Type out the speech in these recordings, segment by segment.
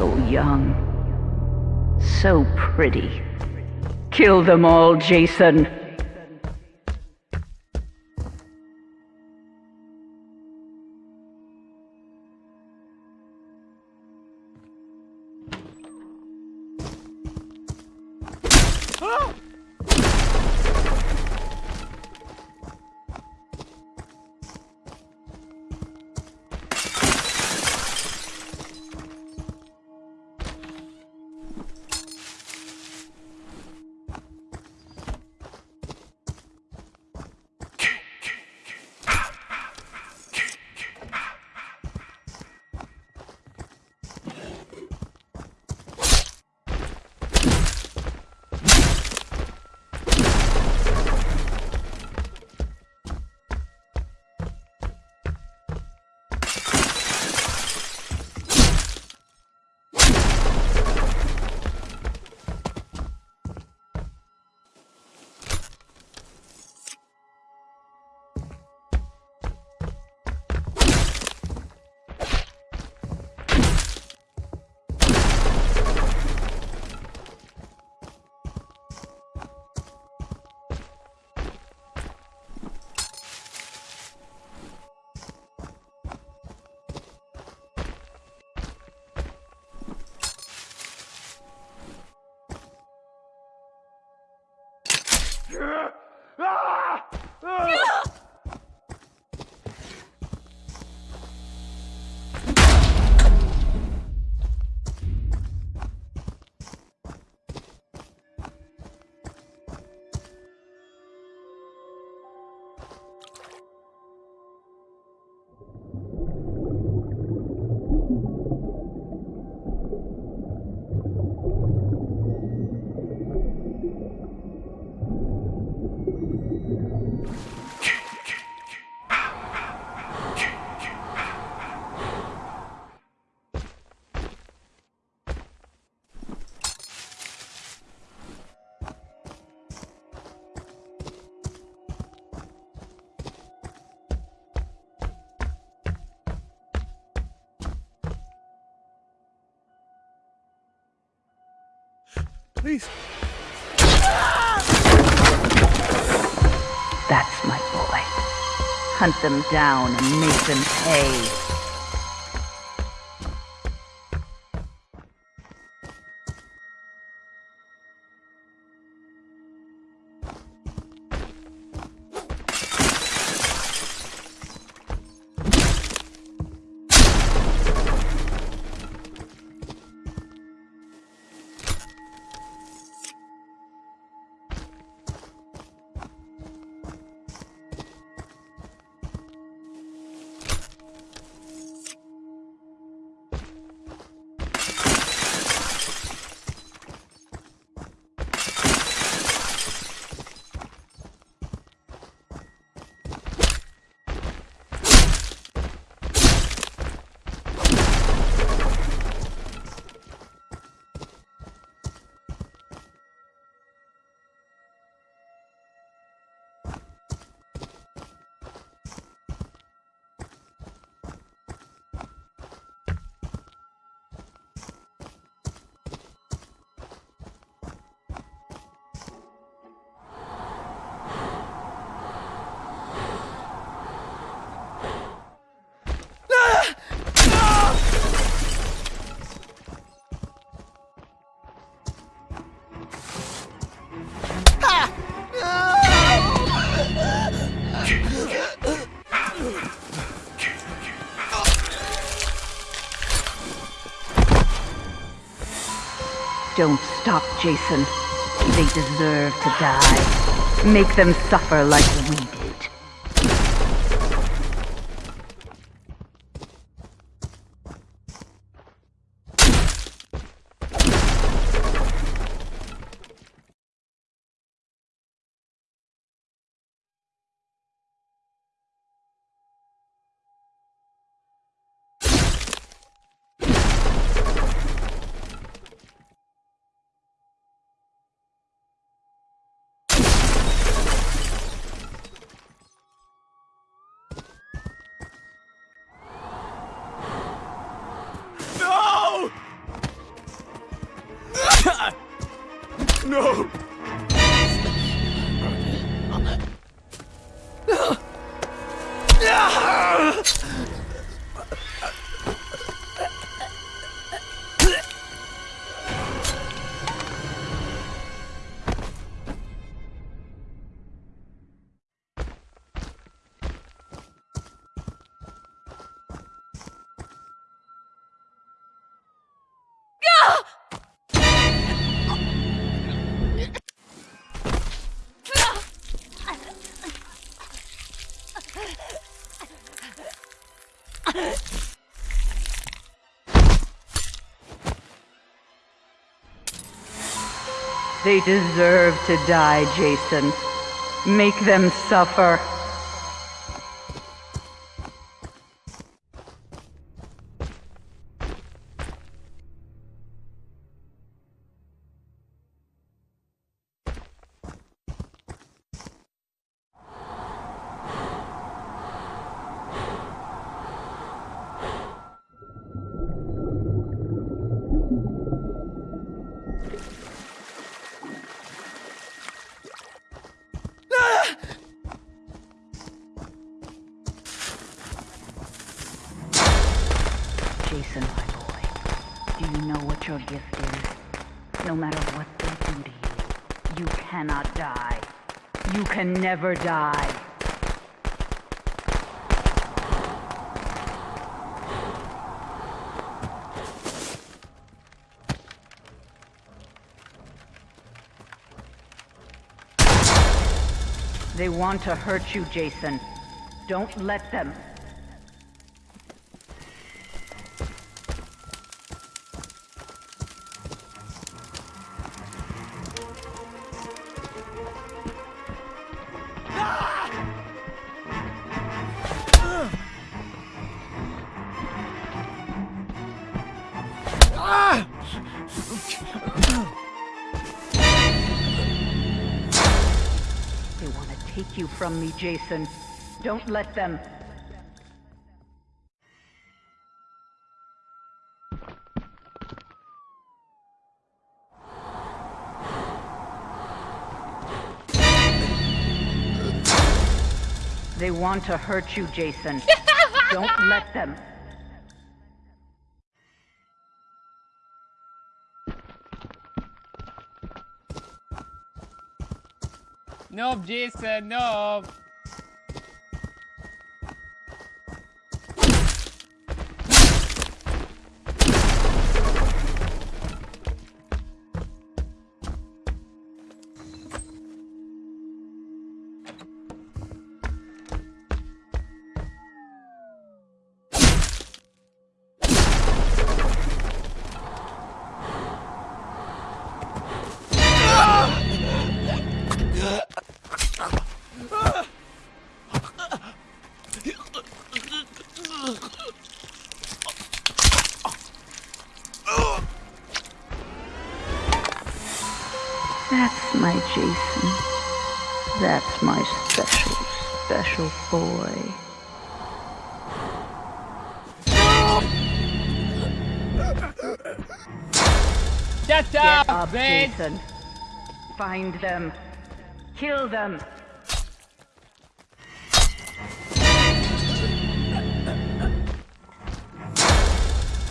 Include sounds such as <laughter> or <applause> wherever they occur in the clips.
So young. So pretty. Kill them all, Jason. Please. That's my boy. Hunt them down and make them pay. Stop, Jason. They deserve to die. Make them suffer like we did. They deserve to die, Jason. Make them suffer. Cannot die. You can never die. They want to hurt you, Jason. Don't let them. Take you from me, Jason. Don't let them. They want to hurt you, Jason. <laughs> Don't let them. Nope, Jason, no. My Jason. That's my special, special boy. Get up, up! Jason. Find them. Kill them.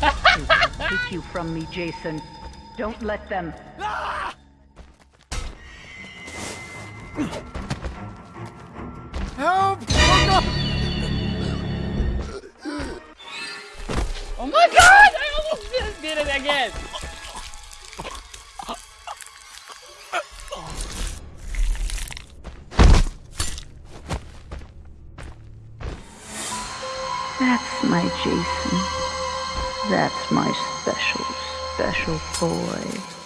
<laughs> Take you from me, Jason. Don't let them. Help! Oh no! Oh my god! I almost just did it again! That's my Jason. That's my special, special boy.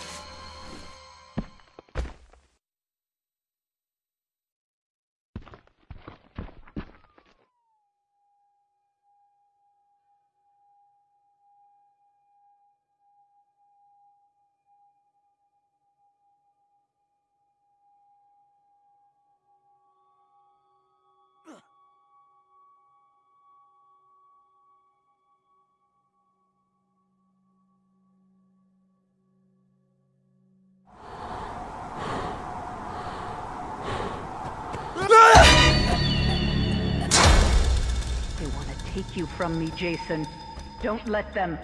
You from me, Jason. Don't let them.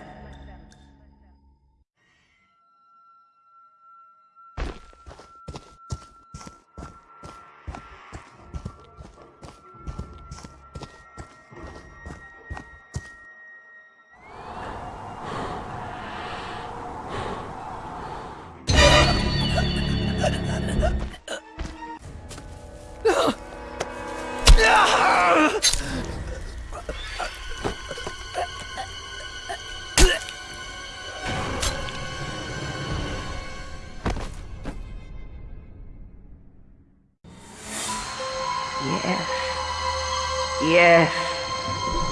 Yes. <laughs>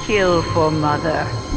Kill for mother.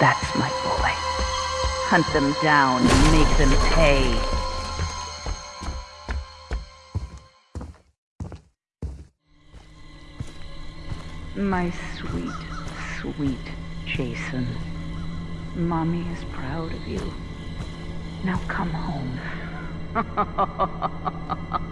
That's my boy. Hunt them down and make them pay. My sweet Jason. Mommy is proud of you. Now come home. <laughs>